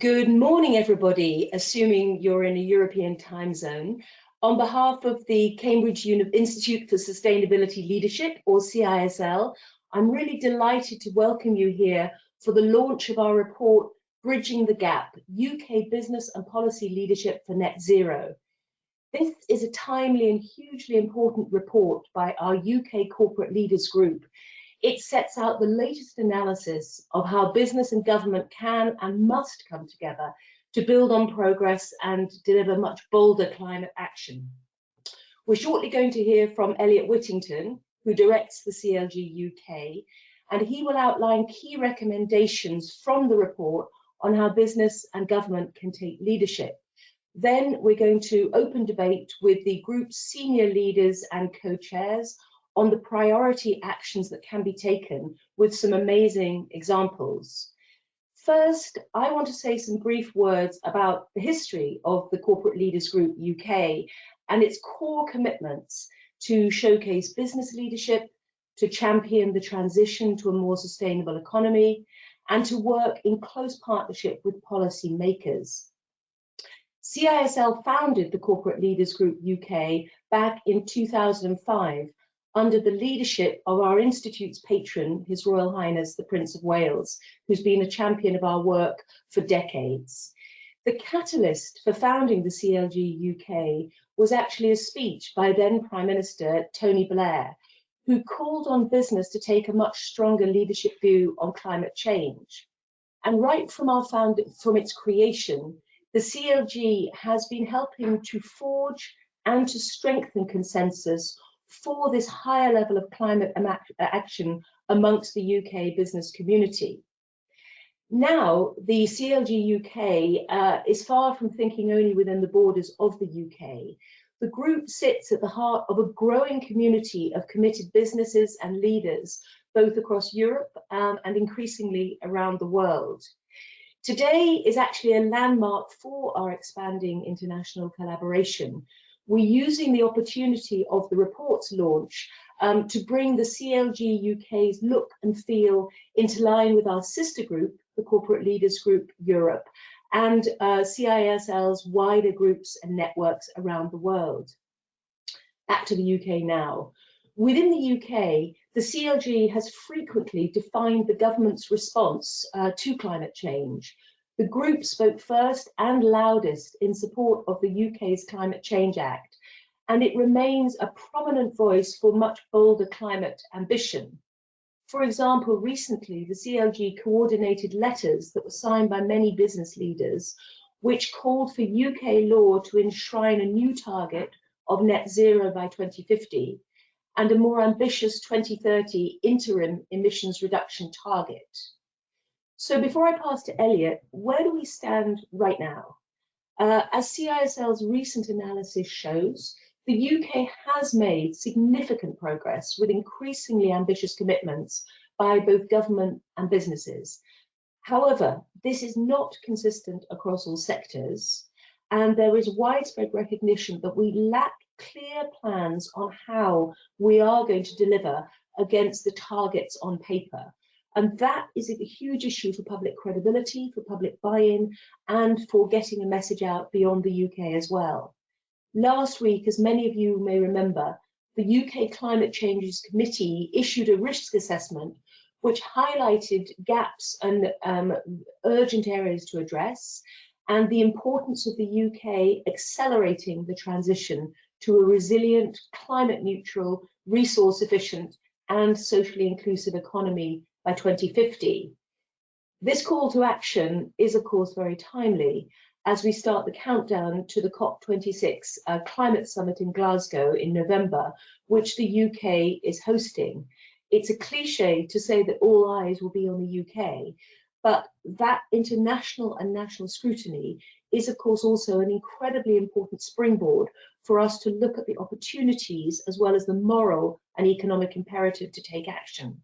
Good morning, everybody, assuming you're in a European time zone. On behalf of the Cambridge Institute for Sustainability Leadership, or CISL, I'm really delighted to welcome you here for the launch of our report, Bridging the Gap, UK Business and Policy Leadership for Net Zero. This is a timely and hugely important report by our UK Corporate Leaders Group, it sets out the latest analysis of how business and government can and must come together to build on progress and deliver much bolder climate action. We're shortly going to hear from Eliot Whittington, who directs the CLG UK, and he will outline key recommendations from the report on how business and government can take leadership. Then we're going to open debate with the group's senior leaders and co-chairs on the priority actions that can be taken with some amazing examples. First, I want to say some brief words about the history of the Corporate Leaders Group UK and its core commitments to showcase business leadership, to champion the transition to a more sustainable economy, and to work in close partnership with policy makers. CISL founded the Corporate Leaders Group UK back in 2005 under the leadership of our Institute's patron, His Royal Highness the Prince of Wales, who's been a champion of our work for decades. The catalyst for founding the CLG UK was actually a speech by then Prime Minister Tony Blair, who called on business to take a much stronger leadership view on climate change. And right from our found from its creation, the CLG has been helping to forge and to strengthen consensus for this higher level of climate action amongst the UK business community. Now, the CLG UK uh, is far from thinking only within the borders of the UK. The group sits at the heart of a growing community of committed businesses and leaders, both across Europe um, and increasingly around the world. Today is actually a landmark for our expanding international collaboration, we're using the opportunity of the report's launch um, to bring the CLG UK's look and feel into line with our sister group, the Corporate Leaders Group Europe, and uh, CISL's wider groups and networks around the world. Back to the UK now. Within the UK, the CLG has frequently defined the government's response uh, to climate change, the group spoke first and loudest in support of the UK's Climate Change Act, and it remains a prominent voice for much bolder climate ambition. For example, recently the CLG coordinated letters that were signed by many business leaders, which called for UK law to enshrine a new target of net zero by 2050 and a more ambitious 2030 interim emissions reduction target. So before I pass to Eliot, where do we stand right now? Uh, as CISL's recent analysis shows, the UK has made significant progress with increasingly ambitious commitments by both government and businesses. However, this is not consistent across all sectors, and there is widespread recognition that we lack clear plans on how we are going to deliver against the targets on paper. And that is a huge issue for public credibility, for public buy-in, and for getting a message out beyond the UK as well. Last week, as many of you may remember, the UK Climate Changes Committee issued a risk assessment which highlighted gaps and um, urgent areas to address and the importance of the UK accelerating the transition to a resilient, climate neutral, resource efficient and socially inclusive economy by 2050. This call to action is, of course, very timely as we start the countdown to the COP26 uh, climate summit in Glasgow in November, which the UK is hosting. It's a cliche to say that all eyes will be on the UK, but that international and national scrutiny is, of course, also an incredibly important springboard for us to look at the opportunities as well as the moral and economic imperative to take action.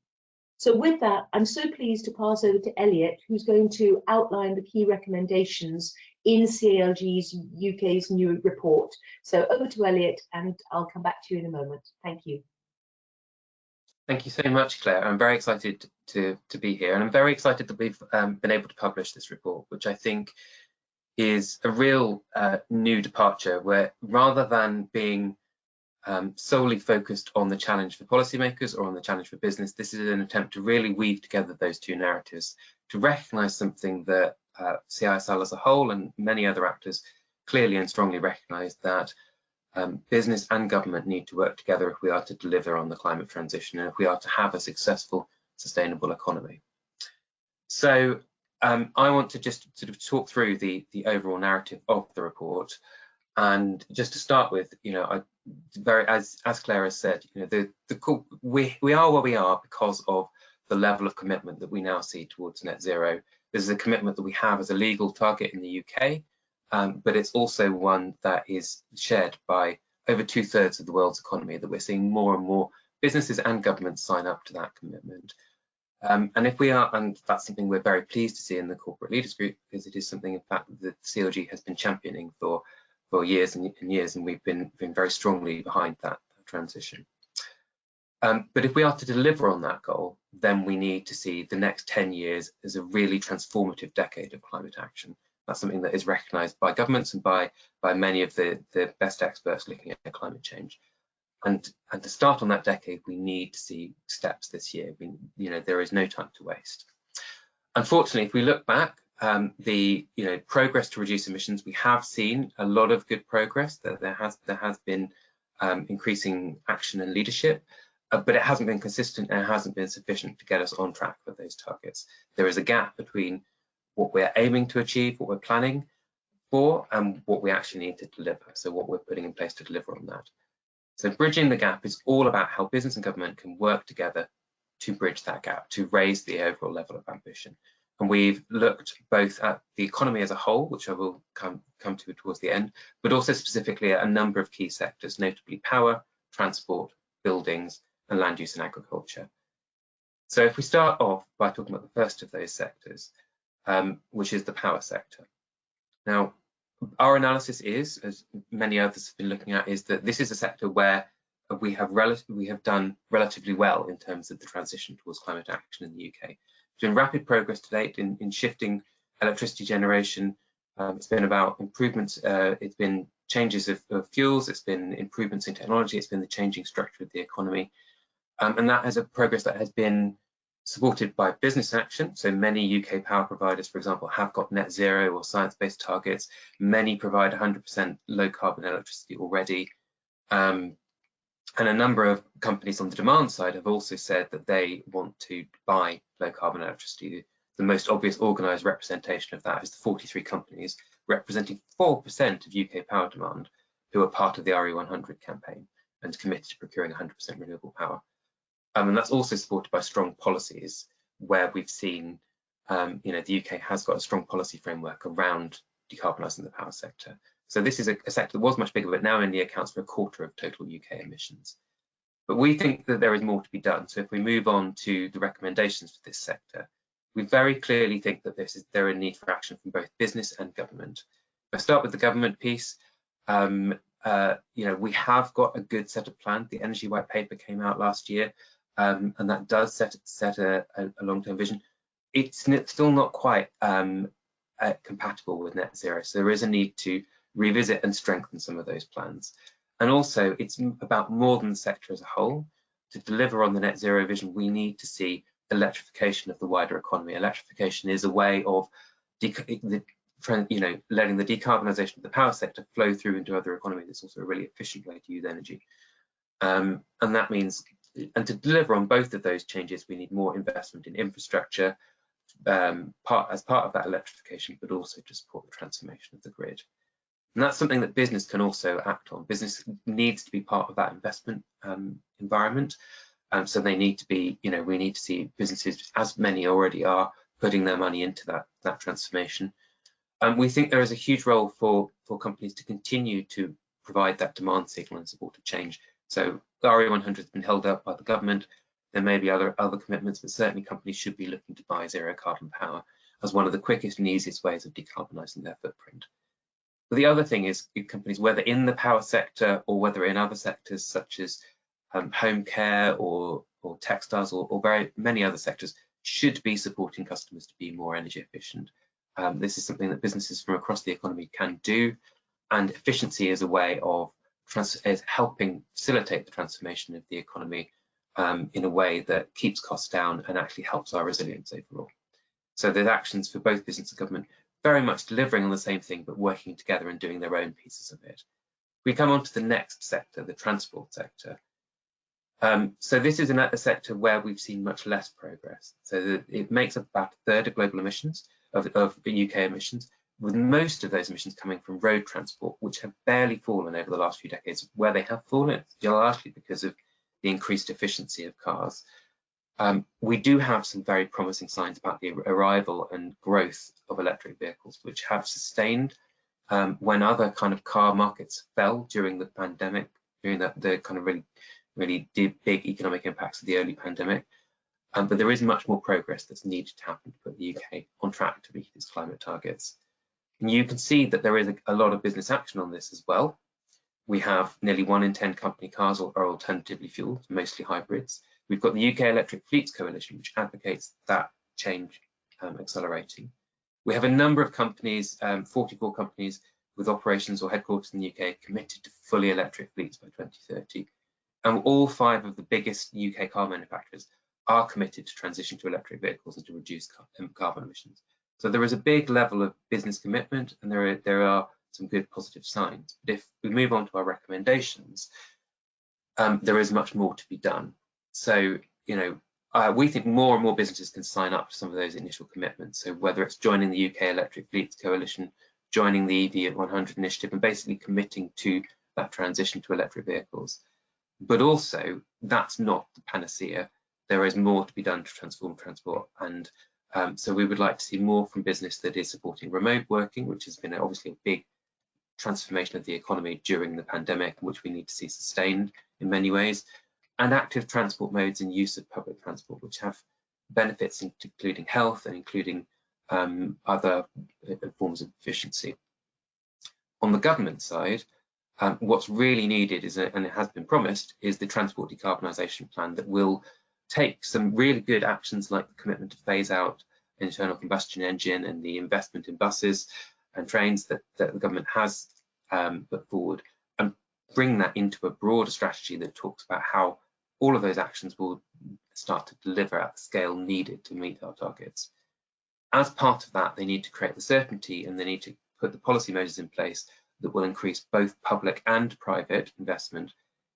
So with that, I'm so pleased to pass over to Eliot, who's going to outline the key recommendations in CLG's UK's new report. So over to Eliot, and I'll come back to you in a moment. Thank you. Thank you so much, Claire. I'm very excited to, to be here and I'm very excited that we've um, been able to publish this report, which I think is a real uh, new departure where rather than being um, solely focused on the challenge for policymakers or on the challenge for business, this is an attempt to really weave together those two narratives to recognize something that uh, CISL as a whole and many other actors clearly and strongly recognize that um, business and government need to work together if we are to deliver on the climate transition and if we are to have a successful, sustainable economy. So um, I want to just sort of talk through the, the overall narrative of the report. And just to start with, you know, I very as as Claire has said, you know, the the we we are where we are because of the level of commitment that we now see towards net zero. This is a commitment that we have as a legal target in the UK, um, but it's also one that is shared by over two thirds of the world's economy that we're seeing more and more businesses and governments sign up to that commitment. Um, and if we are, and that's something we're very pleased to see in the corporate leaders group, because it is something in fact that the CLG has been championing for, for years and, years, and we've been, been very strongly behind that, that transition. Um, but if we are to deliver on that goal, then we need to see the next 10 years as a really transformative decade of climate action. That's something that is recognised by governments and by, by many of the, the best experts looking at climate change. And, and to start on that decade, we need to see steps this year. We, you know, there is no time to waste. Unfortunately, if we look back, um, the you know progress to reduce emissions, we have seen a lot of good progress. That there has there has been um, increasing action and leadership, uh, but it hasn't been consistent and it hasn't been sufficient to get us on track for those targets. There is a gap between what we're aiming to achieve, what we're planning for, and what we actually need to deliver. So what we're putting in place to deliver on that. So bridging the gap is all about how business and government can work together to bridge that gap, to raise the overall level of ambition. And we've looked both at the economy as a whole, which I will come, come to towards the end, but also specifically at a number of key sectors, notably power, transport, buildings, and land use and agriculture. So if we start off by talking about the first of those sectors, um, which is the power sector. Now, our analysis is, as many others have been looking at, is that this is a sector where we have we have done relatively well in terms of the transition towards climate action in the UK. It's been rapid progress to date in, in shifting electricity generation. Um, it's been about improvements. Uh, it's been changes of, of, fuels. It's been improvements in technology. It's been the changing structure of the economy, um, and that has a progress that has been supported by business action. So many UK power providers, for example, have got net zero or science-based targets. Many provide 100% low carbon electricity already. Um, and a number of companies on the demand side have also said that they want to buy low carbon electricity. The most obvious organised representation of that is the 43 companies representing 4% of UK power demand who are part of the RE100 campaign and committed to procuring 100% renewable power. Um, and that's also supported by strong policies where we've seen, um, you know, the UK has got a strong policy framework around decarbonising the power sector. So this is a, a, sector that was much bigger, but now only accounts for a quarter of total UK emissions. But we think that there is more to be done. So if we move on to the recommendations for this sector, we very clearly think that there is a need for action from both business and government. I start with the government piece, um, uh, you know, we have got a good set of plans. The Energy White Paper came out last year um, and that does set set a, a long-term vision. It's still not quite um, uh, compatible with net zero, so there is a need to revisit and strengthen some of those plans. And also, it's about more than the sector as a whole. To deliver on the net zero vision, we need to see electrification of the wider economy. Electrification is a way of the, you know, letting the decarbonisation of the power sector flow through into other economies. It's also a really efficient way to use energy. Um, and that means and to deliver on both of those changes, we need more investment in infrastructure um, part, as part of that electrification, but also to support the transformation of the grid. And that's something that business can also act on. Business needs to be part of that investment um, environment. Um, so they need to be, you know, we need to see businesses, as many already are, putting their money into that, that transformation. Um, we think there is a huge role for, for companies to continue to provide that demand signal and support to change. So the RE100 has been held up by the government. There may be other, other commitments, but certainly companies should be looking to buy zero carbon power as one of the quickest and easiest ways of decarbonising their footprint. But the other thing is companies, whether in the power sector or whether in other sectors such as um, home care or, or textiles or, or, very many other sectors should be supporting customers to be more energy efficient. Um, this is something that businesses from across the economy can do, and efficiency is a way of is helping facilitate the transformation of the economy um, in a way that keeps costs down and actually helps our resilience overall. So there's actions for both business and government very much delivering on the same thing, but working together and doing their own pieces of it. We come on to the next sector, the transport sector. Um, so this is a sector where we've seen much less progress. So it makes up about a third of global emissions, of, of UK emissions, with most of those emissions coming from road transport, which have barely fallen over the last few decades. Where they have fallen, largely because of the increased efficiency of cars. Um, we do have some very promising signs about the arrival and growth of electric vehicles, which have sustained um, when other kind of car markets fell during the pandemic, during the, the kind of really, really big economic impacts of the early pandemic. Um, but there is much more progress that's needed to happen to put the UK on track to meet its climate targets. And you can see that there is a, a lot of business action on this as well. We have nearly one in 10 company cars are, alternatively fueled, mostly hybrids. We've got the UK Electric Fleets Coalition, which advocates that change um, accelerating. We have a number of companies, um, 44 companies with operations or headquarters in the UK committed to fully electric fleets by 2030. And all five of the biggest UK car manufacturers are committed to transition to electric vehicles and to reduce um, carbon emissions. So there is a big level of business commitment and there are, there are some good positive signs. But if we move on to our recommendations, um, there is much more to be done. So, you know, uh, we think more and more businesses can sign up to some of those initial commitments. So whether it's joining the UK Electric Fleets Coalition, joining the EV at 100 initiative and basically committing to that transition to electric vehicles. But also that's not the panacea. There is more to be done to transform transport. And um, so we would like to see more from business that is supporting remote working, which has been obviously a big transformation of the economy during the pandemic, which we need to see sustained in many ways and active transport modes and use of public transport, which have benefits including health and including um, other uh, forms of efficiency. On the government side, um, what's really needed is, a, and it has been promised, is the transport decarbonisation plan that will take some really good actions like the commitment to phase out internal combustion engine and the investment in buses and trains that, that the government has um, put forward and bring that into a broader strategy that talks about how all of those actions will start to deliver at the scale needed to meet our targets. As part of that, they need to create the certainty and they need to put the policy measures in place that will increase both public and private investment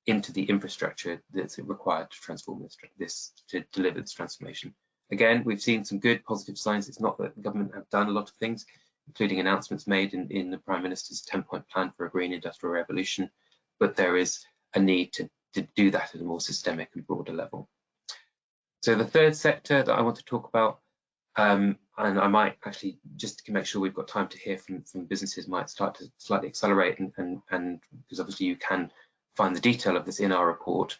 into the infrastructure that's required to transform this, this to deliver this transformation. Again, we've seen some good positive signs. It's not that the government have done a lot of things, including announcements made in, in the Prime Minister's 10-point plan for a green industrial revolution, but there is a need to to do that at a more systemic and broader level. So the third sector that I want to talk about, um, and I might actually just to make sure we've got time to hear from, from businesses might start to slightly accelerate and, and, and because obviously you can find the detail of this in our report,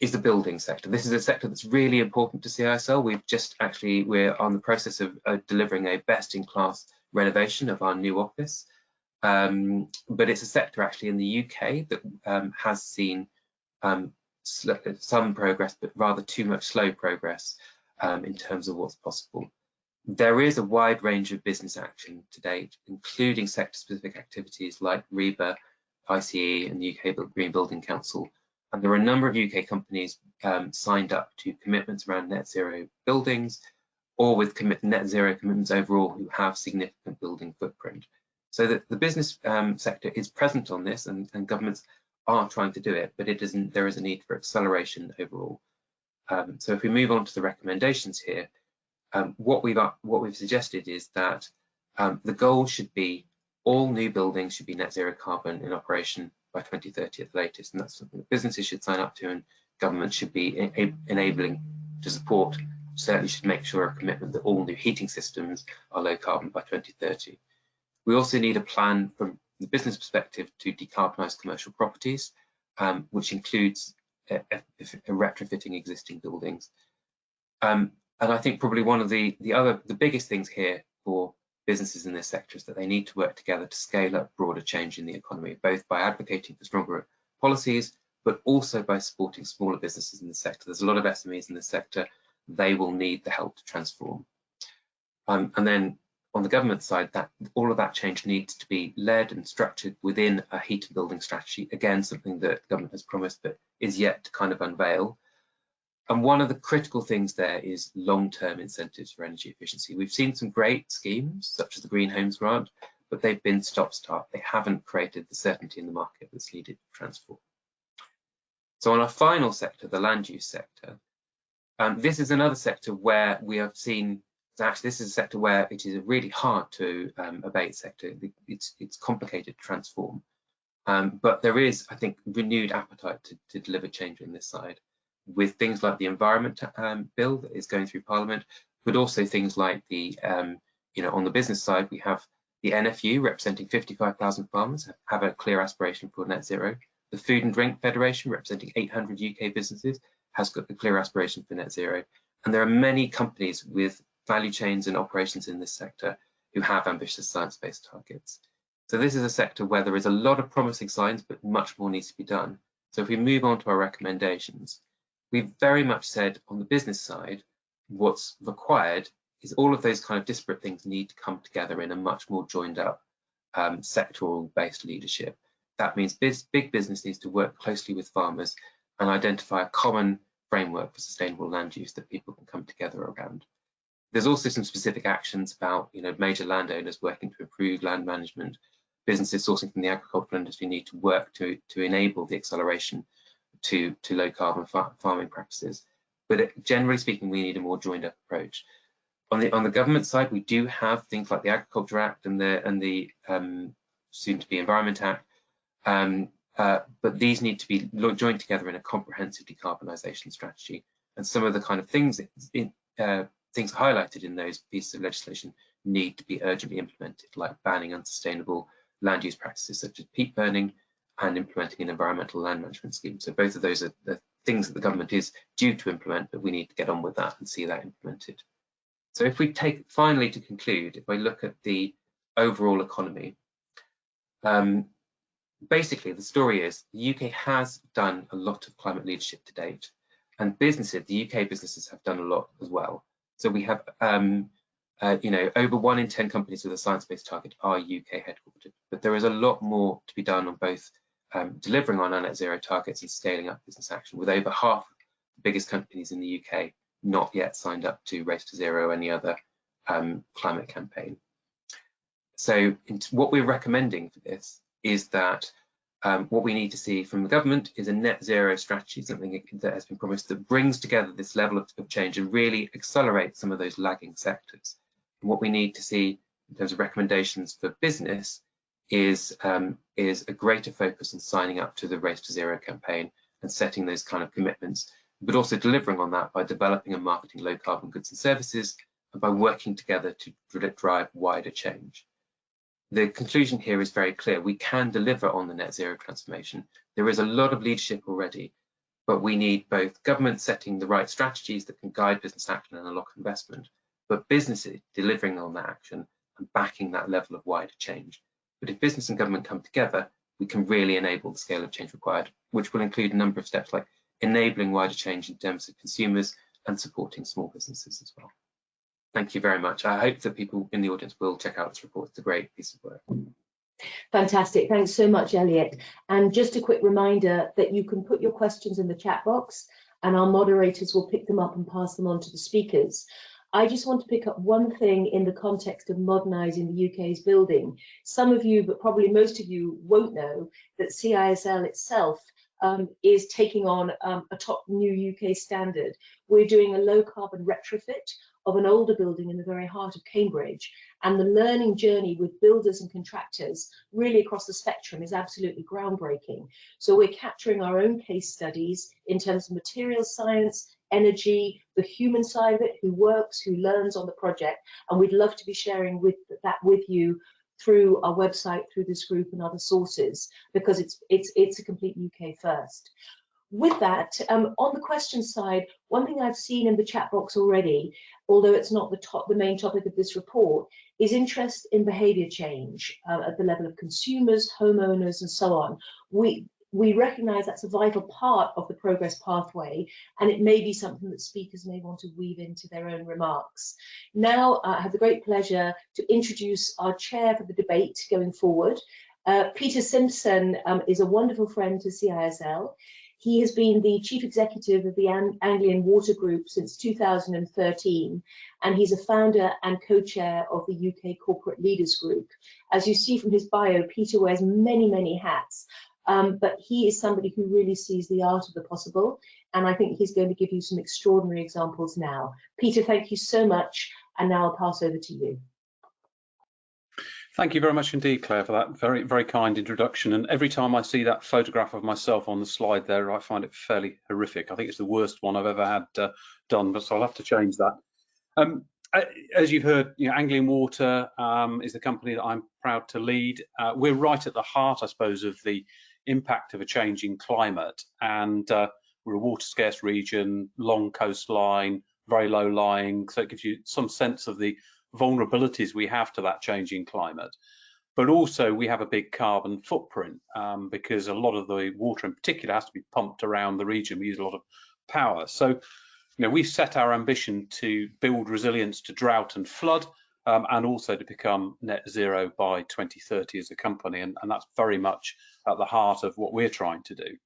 is the building sector. This is a sector that's really important to CISL. We've just actually, we're on the process of uh, delivering a best in class renovation of our new office. Um, but it's a sector actually in the UK that um, has seen um, some progress, but rather too much slow progress um, in terms of what's possible. There is a wide range of business action to date, including sector-specific activities like REBA, ICE and the UK Green Building Council. And there are a number of UK companies um, signed up to commitments around net zero buildings or with net zero commitments overall who have significant building footprint. So that the business um, sector is present on this and, and governments are trying to do it, but it isn't, there is a need for acceleration overall. Um, so if we move on to the recommendations here, um, what we've what we've suggested is that um, the goal should be all new buildings should be net zero carbon in operation by 2030 at the latest, and that's something that businesses should sign up to, and government should be enabling to support. Certainly should make sure a commitment that all new heating systems are low carbon by 2030. We also need a plan from the business perspective to decarbonise commercial properties, um, which includes retrofitting existing buildings. Um, and I think probably one of the, the other, the biggest things here for businesses in this sector is that they need to work together to scale up broader change in the economy, both by advocating for stronger policies, but also by supporting smaller businesses in the sector. There's a lot of SMEs in the sector. They will need the help to transform. Um, and then on the government side, that all of that change needs to be led and structured within a heat and building strategy. Again, something that government has promised but is yet to kind of unveil. And one of the critical things there is long-term incentives for energy efficiency. We've seen some great schemes, such as the Green Homes Grant, but they've been stop-start. They haven't created the certainty in the market that's needed to transform. So on our final sector, the land use sector, um, this is another sector where we have seen actually this is a sector where it is really hard to um, abate sector. It's it's complicated to transform, um, but there is, I think, renewed appetite to, to, deliver change on this side, with things like the environment um, bill that is going through Parliament, but also things like the, um, you know, on the business side, we have the NFU representing 55,000 farmers have a clear aspiration for net zero. The Food and Drink Federation representing 800 UK businesses has got a clear aspiration for net zero. And there are many companies with value chains and operations in this sector who have ambitious science-based targets. So this is a sector where there is a lot of promising signs, but much more needs to be done. So if we move on to our recommendations, we've very much said on the business side, what's required is all of those kind of disparate things need to come together in a much more joined up um, sectoral based leadership. That means big business needs to work closely with farmers and identify a common framework for sustainable land use that people can come together around. There's also some specific actions about you know, major landowners working to improve land management. Businesses sourcing from the agricultural industry need to work to, to enable the acceleration to, to low carbon far farming practices. But generally speaking, we need a more joined up approach. On the on the government side, we do have things like the Agriculture Act and the and the um, soon to be Environment Act, um, uh, but these need to be joined together in a comprehensive decarbonisation strategy. And some of the kind of things in, uh, things highlighted in those pieces of legislation need to be urgently implemented, like banning unsustainable land use practices such as peat burning and implementing an environmental land management scheme. So both of those are the things that the government is due to implement, but we need to get on with that and see that implemented. So if we take, finally to conclude, if I look at the overall economy, um, basically the story is the UK has done a lot of climate leadership to date and businesses, the UK businesses have done a lot as well. So we have, um, uh, you know, over one in 10 companies with a science-based target are UK headquartered, but there is a lot more to be done on both um, delivering on our net zero targets and scaling up business action with over half the biggest companies in the UK not yet signed up to Race to Zero or any other um, climate campaign. So what we're recommending for this is that um, what we need to see from the government is a net zero strategy, something that has been promised that brings together this level of, of change and really accelerates some of those lagging sectors. And what we need to see in terms of recommendations for business is, um, is a greater focus on signing up to the Race to Zero campaign and setting those kind of commitments, but also delivering on that by developing and marketing low carbon goods and services and by working together to drive wider change the conclusion here is very clear. We can deliver on the net zero transformation. There is a lot of leadership already, but we need both government setting the right strategies that can guide business action and unlock investment, but businesses delivering on that action and backing that level of wider change. But if business and government come together, we can really enable the scale of change required, which will include a number of steps like enabling wider change in terms of consumers and supporting small businesses as well. Thank you very much. I hope that people in the audience will check out this report. It's a great piece of work. Fantastic. Thanks so much, Eliot. And just a quick reminder that you can put your questions in the chat box and our moderators will pick them up and pass them on to the speakers. I just want to pick up one thing in the context of modernising the UK's building. Some of you, but probably most of you won't know that CISL itself um, is taking on um, a top new UK standard. We're doing a low carbon retrofit of an older building in the very heart of Cambridge. And the learning journey with builders and contractors really across the spectrum is absolutely groundbreaking. So we're capturing our own case studies in terms of material science, energy, the human side of it, who works, who learns on the project. And we'd love to be sharing with that with you through our website, through this group and other sources, because it's it's it's a complete UK first with that, um, on the question side, one thing I've seen in the chat box already, although it's not the top, the main topic of this report, is interest in behaviour change uh, at the level of consumers, homeowners, and so on. We, we recognise that's a vital part of the progress pathway, and it may be something that speakers may want to weave into their own remarks. Now, I have the great pleasure to introduce our chair for the debate going forward. Uh, Peter Simpson um, is a wonderful friend to CISL. He has been the chief executive of the Anglian Water Group since 2013, and he's a founder and co-chair of the UK Corporate Leaders Group. As you see from his bio, Peter wears many, many hats, um, but he is somebody who really sees the art of the possible, and I think he's going to give you some extraordinary examples now. Peter, thank you so much, and now I'll pass over to you. Thank you very much indeed, Claire, for that very, very kind introduction. And every time I see that photograph of myself on the slide there, I find it fairly horrific. I think it's the worst one I've ever had uh, done, but so I'll have to change that. Um, as you've heard, you know, Anglian Water um, is the company that I'm proud to lead. Uh, we're right at the heart, I suppose, of the impact of a changing climate. And uh, we're a water scarce region, long coastline, very low lying. So it gives you some sense of the vulnerabilities we have to that changing climate. But also we have a big carbon footprint um, because a lot of the water in particular has to be pumped around the region. We use a lot of power. So, you know, we've set our ambition to build resilience to drought and flood um, and also to become net zero by 2030 as a company. And, and that's very much at the heart of what we're trying to do.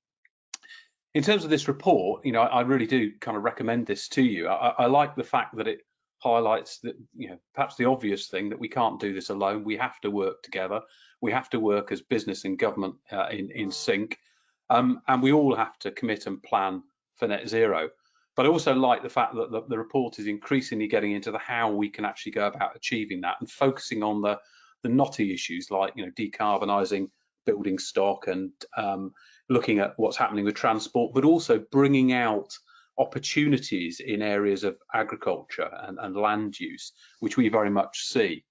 In terms of this report, you know, I, really do kind of recommend this to you. I, I like the fact that it highlights that, you know, perhaps the obvious thing that we can't do this alone. We have to work together. We have to work as business and government uh, in, in sync. Um, and we all have to commit and plan for net zero. But I also like the fact that the, the, report is increasingly getting into the how we can actually go about achieving that and focusing on the, the knotty issues like, you know, decarbonising building stock and um, looking at what's happening with transport, but also bringing out opportunities in areas of agriculture and, and land use, which we very much see.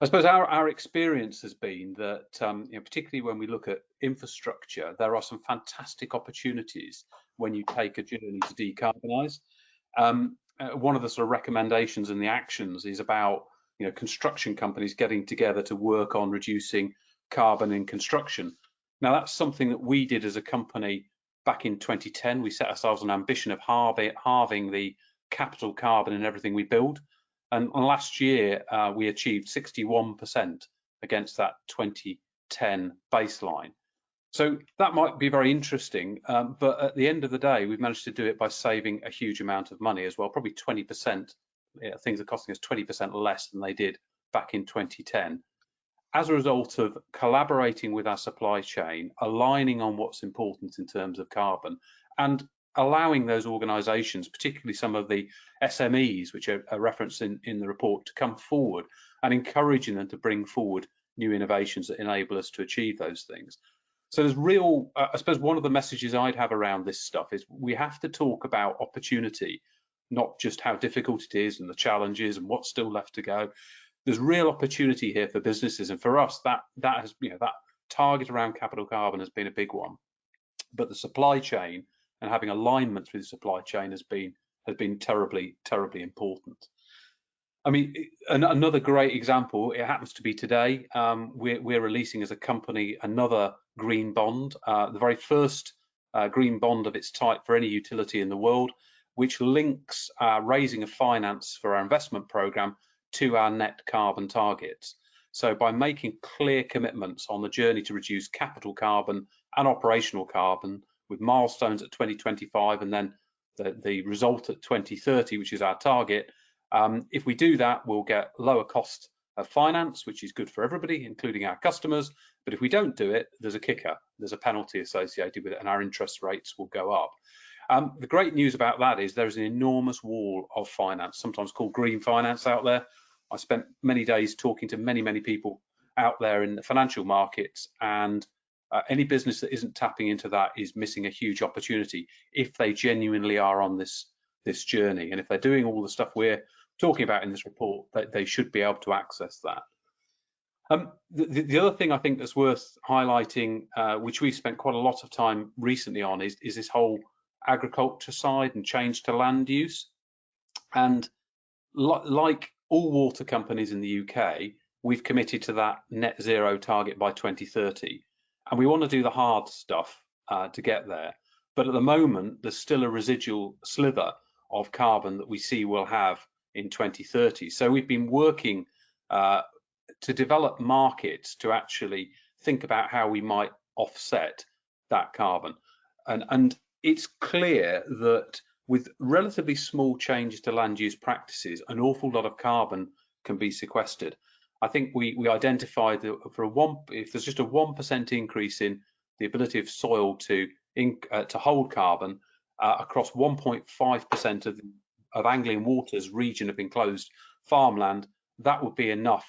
I suppose our, our experience has been that, um, you know, particularly when we look at infrastructure, there are some fantastic opportunities when you take a journey to decarbonise. Um, uh, one of the sort of recommendations and the actions is about, you know, construction companies getting together to work on reducing carbon in construction. Now that's something that we did as a company back in 2010, we set ourselves an ambition of halving the capital carbon in everything we build. And, last year, uh, we achieved 61% against that 2010 baseline. So that might be very interesting, um, but at the end of the day, we've managed to do it by saving a huge amount of money as well, probably 20%. Yeah, things are costing us 20% less than they did back in 2010 as a result of collaborating with our supply chain, aligning on what's important in terms of carbon, and allowing those organisations, particularly some of the SMEs, which are, referenced in, in the report, to come forward and encouraging them to bring forward new innovations that enable us to achieve those things. So there's real, uh, I suppose one of the messages I'd have around this stuff is we have to talk about opportunity, not just how difficult it is and the challenges and what's still left to go, there's real opportunity here for businesses. And for us that that has you know that target around capital carbon has been a big one. But the supply chain and having alignment through the supply chain has been has been terribly terribly important. I mean, another great example, it happens to be today, um, we're, we're, releasing as a company another green bond, uh, the very first uh, green bond of its type for any utility in the world, which links uh, raising of finance for our investment program to our net carbon targets. So by making clear commitments on the journey to reduce capital carbon and operational carbon with milestones at 2025 and then the, the result at 2030, which is our target, um, if we do that, we'll get lower cost of finance, which is good for everybody, including our customers. But if we don't do it, there's a kicker, there's a penalty associated with it, and our interest rates will go up. Um, the great news about that is there's an enormous wall of finance, sometimes called green finance out there, I spent many days talking to many, many people out there in the financial markets and uh, any business that isn't tapping into that is missing a huge opportunity if they genuinely are on this this journey and if they're doing all the stuff we're talking about in this report that they should be able to access that um, the, the, other thing I think that's worth highlighting, uh, which we've spent quite a lot of time recently on, is, is this whole agriculture side and change to land use. And like all water companies in the UK, we've committed to that net zero target by 2030. And we want to do the hard stuff uh, to get there. But at the moment, there's still a residual slither of carbon that we see we'll have in 2030. So we've been working uh, to develop markets to actually think about how we might offset that carbon. And, and it's clear that with relatively small changes to land use practices, an awful lot of carbon can be sequestered. I think we, we identified that for a one, if there's just a 1% increase in the ability of soil to, in, uh, to hold carbon uh, across 1.5% of, of Anglian Water's region of enclosed farmland, that would be enough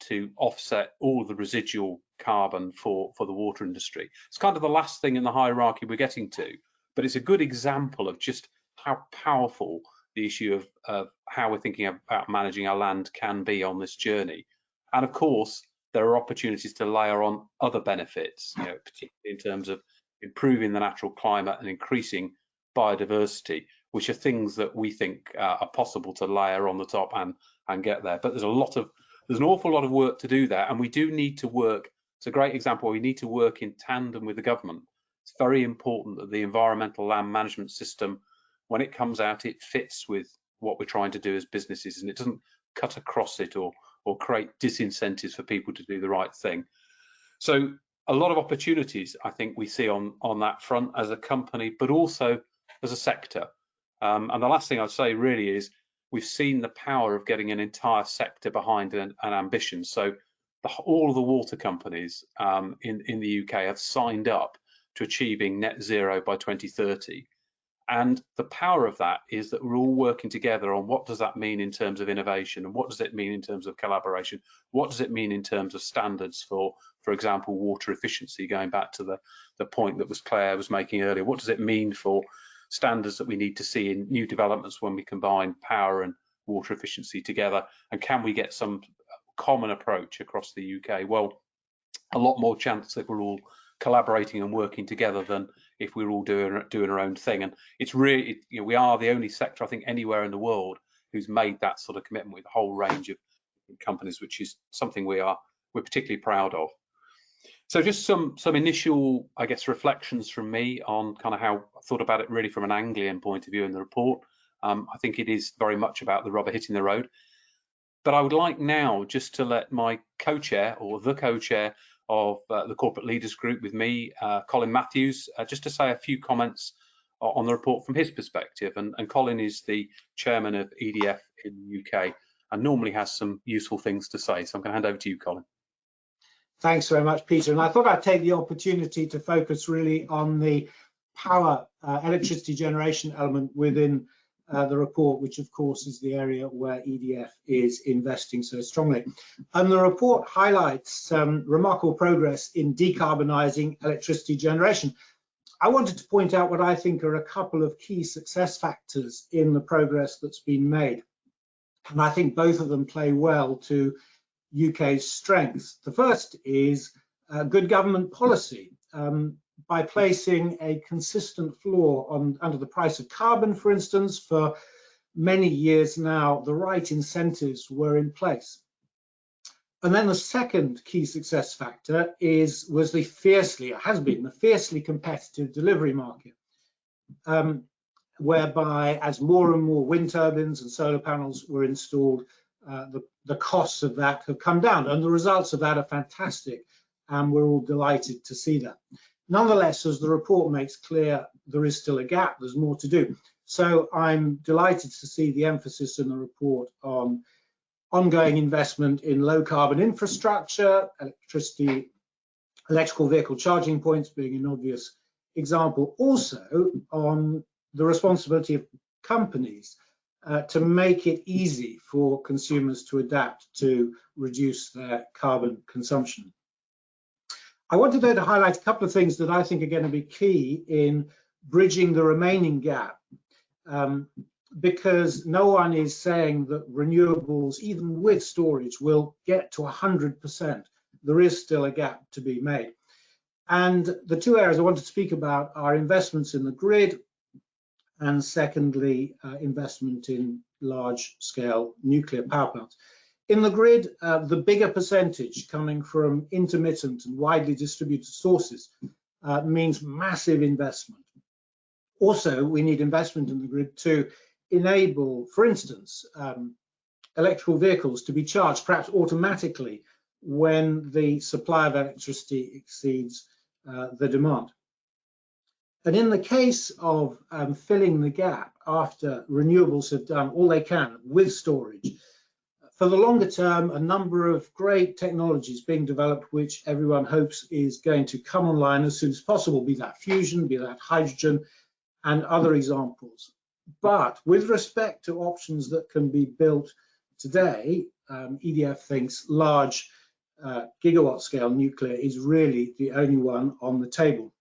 to offset all the residual carbon for, for the water industry. It's kind of the last thing in the hierarchy we're getting to, but it's a good example of just how powerful the issue of, of how we're thinking about managing our land can be on this journey. And of course, there are opportunities to layer on other benefits, you know, particularly in terms of improving the natural climate and increasing biodiversity, which are things that we think uh, are possible to layer on the top and and get there. But there's a lot of there's an awful lot of work to do there, and we do need to work. It's a great example. We need to work in tandem with the government. It's very important that the environmental land management system, when it comes out, it fits with what we're trying to do as businesses, and it doesn't cut across it or or create disincentives for people to do the right thing. So a lot of opportunities I think we see on on that front as a company, but also as a sector. Um, and the last thing I'd say really is we've seen the power of getting an entire sector behind an, an ambition. So the, all of the water companies um, in, in the UK have signed up to achieving net zero by 2030. And the power of that is that we're all working together on what does that mean in terms of innovation and what does it mean in terms of collaboration? What does it mean in terms of standards for, for example, water efficiency, going back to the, the point that was Claire was making earlier. What does it mean for standards that we need to see in new developments when we combine power and water efficiency together? And can we get some common approach across the UK? Well, a lot more chance if we're all collaborating and working together than if we're all doing doing our own thing. And it's really, you know, we are the only sector I think anywhere in the world who's made that sort of commitment with a whole range of companies, which is something we are we're particularly proud of. So just some some initial, I guess, reflections from me on kind of how I thought about it really from an Anglian point of view in the report. Um, I think it is very much about the rubber hitting the road. But I would like now just to let my co-chair or the co-chair of uh, the corporate leaders group with me, uh, Colin Matthews, uh, just to say a few comments on the report from his perspective. And, and, Colin is the chairman of EDF in the UK and normally has some useful things to say. So I'm going to hand over to you, Colin. Thanks very much, Peter. And I thought I'd take the opportunity to focus really on the power uh, electricity generation element within uh, the report, which of course is the area where EDF is investing so strongly. And the report highlights um, remarkable progress in decarbonising electricity generation. I wanted to point out what I think are a couple of key success factors in the progress that's been made. And I think both of them play well to UK's strengths. The first is uh, good government policy. Um, by placing a consistent floor on under the price of carbon, for instance, for many years now, the right incentives were in place. And then the second key success factor is was the fiercely, has been the fiercely competitive delivery market, um, whereby as more and more wind turbines and solar panels were installed, uh, the, the costs of that have come down. And the results of that are fantastic. And we're all delighted to see that. Nonetheless, as the report makes clear, there is still a gap, there's more to do. So I'm delighted to see the emphasis in the report on ongoing investment in low carbon infrastructure, electricity, electrical vehicle charging points being an obvious example, also on the responsibility of companies uh, to make it easy for consumers to adapt to reduce their carbon consumption. I wanted to highlight a couple of things that I think are going to be key in bridging the remaining gap. Um, because no one is saying that renewables, even with storage, will get to 100%. There is still a gap to be made. And the two areas I want to speak about are investments in the grid and secondly, uh, investment in large scale nuclear power plants. In the grid, uh, the bigger percentage coming from intermittent and widely distributed sources uh, means massive investment. Also, we need investment in the grid to enable, for instance, um, electrical vehicles to be charged perhaps automatically when the supply of electricity exceeds uh, the demand. And in the case of um, filling the gap after renewables have done all they can with storage, for the longer term, a number of great technologies being developed, which everyone hopes is going to come online as soon as possible, be that fusion, be that hydrogen, and other examples. But with respect to options that can be built today, um, EDF thinks large uh, gigawatt scale nuclear is really the only one on the table.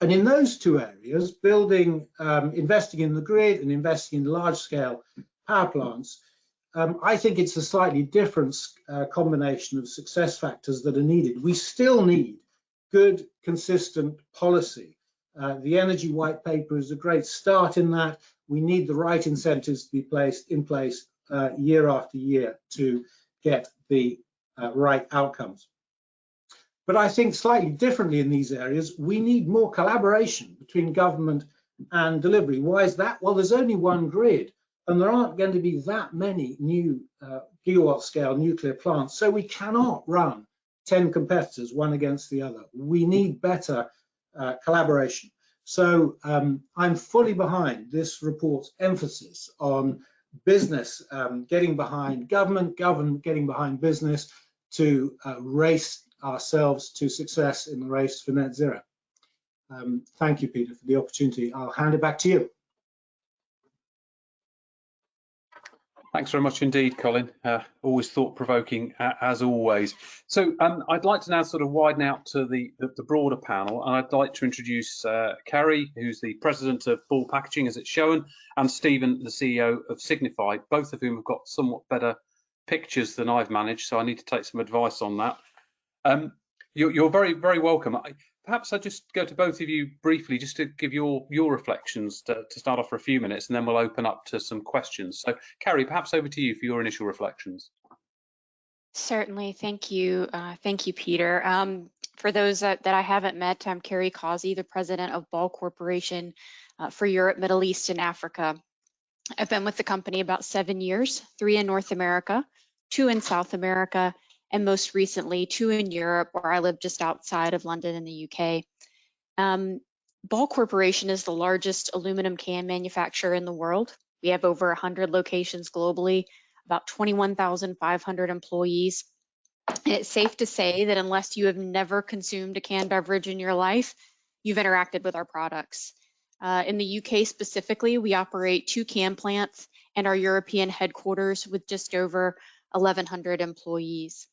And in those two areas, building, um, investing in the grid and investing in large scale power plants, um, I think it's a slightly different uh, combination of success factors that are needed. We still need good, consistent policy. Uh, the energy white paper is a great start in that. We need the right incentives to be placed in place uh, year after year to get the uh, right outcomes. But I think slightly differently in these areas, we need more collaboration between government and delivery. Why is that? Well, there's only one grid and there aren't going to be that many new uh, gigawatt scale nuclear plants. So we cannot run 10 competitors, one against the other. We need better uh, collaboration. So um, I'm fully behind this report's emphasis on business um, getting behind government, government getting behind business to uh, race ourselves to success in the race for net zero. Um, thank you, Peter, for the opportunity. I'll hand it back to you. Thanks very much indeed, Colin. Uh, always thought-provoking, uh, as always. So um, I'd like to now sort of widen out to the, the, the broader panel, and I'd like to introduce uh, Carrie, who's the president of Ball Packaging, as it's shown, and Stephen, the CEO of Signify, both of whom have got somewhat better pictures than I've managed, so I need to take some advice on that. Um, you're, you're, very, very welcome. I, perhaps I just go to both of you briefly just to give your your reflections to, to, start off for a few minutes, and then we'll open up to some questions. So, Carrie, perhaps over to you for your initial reflections. Certainly, thank you, uh, thank you, Peter. Um, for those that, that, I haven't met, I'm Carrie Causey, the president of Ball Corporation uh, for Europe, Middle East, and Africa. I've been with the company about seven years, three in North America, two in South America, and most recently two in Europe, where I live just outside of London in the UK. Um, Ball Corporation is the largest aluminum can manufacturer in the world. We have over 100 locations globally, about 21,500 employees. And it's safe to say that unless you have never consumed a canned beverage in your life, you've interacted with our products. Uh, in the UK specifically, we operate two can plants and our European headquarters with just over 1,100 employees